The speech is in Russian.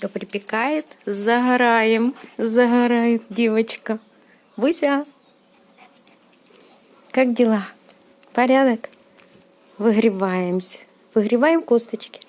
солнышко припекает. Загораем. Загорает девочка. Буся. Как дела? Порядок? Выгреваемся. Выгреваем косточки.